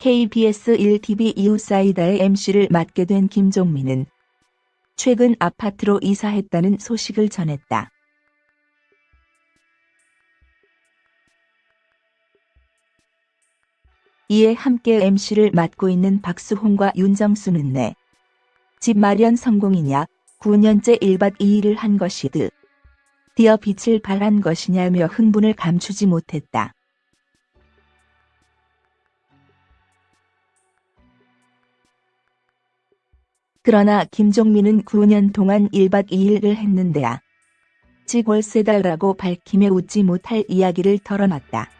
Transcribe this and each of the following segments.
KBS 1TV 이웃사이다의 MC를 맡게 된 김종민은 최근 아파트로 이사했다는 소식을 전했다. 이에 함께 MC를 맡고 있는 박수홍과 윤정수는 내 집 마련 성공이냐 9년째 1박 2일을 한 것이드. 디어 빛을 발한 것이냐며 흥분을 감추지 못했다. 그러나 김종민은 9년 동안 1박 2일을 했는데야. 직 월세달라고 밝히며 웃지 못할 이야기를 털어놨다.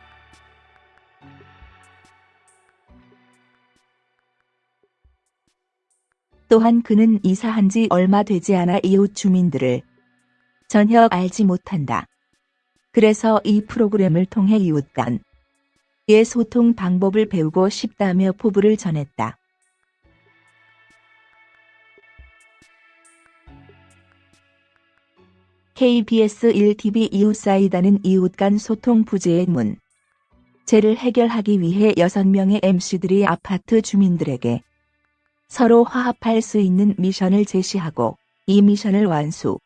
또한 그는 이사한 지 얼마 되지 않아 이웃 주민들을 전혀 알지 못한다. 그래서 이 프로그램을 통해 이웃 간의 소통 방법을 배우고 싶다며 포부를 전했다. KBS 1TV 이웃 사이다는 이웃 간 소통 부재의 문. 제를 해결하기 위해 6명의 MC들이 아파트 주민들에게 서로 화합할 수 있는 미션을 제시하고 이 미션을 완수.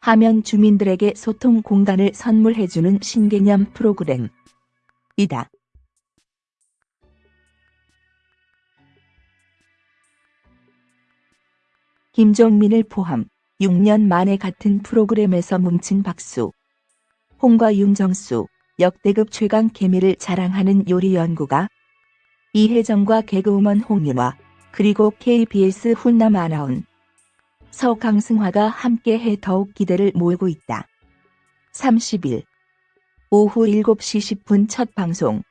하면 주민들에게 소통 공간을 선물해주는 신개념 프로그램. 이다. 김종민을 포함 6년 만에 같은 프로그램에서 뭉친 박수. 홍과 윤정수, 역대급 최강 케미를 자랑하는 요리 연구가 이혜정과 개그우먼 홍윤화, 그리고 KBS 훈남 아나운 서강승화가 함께해 더욱 기대를 모으고 있다. 30일 오후 7시 10분 첫 방송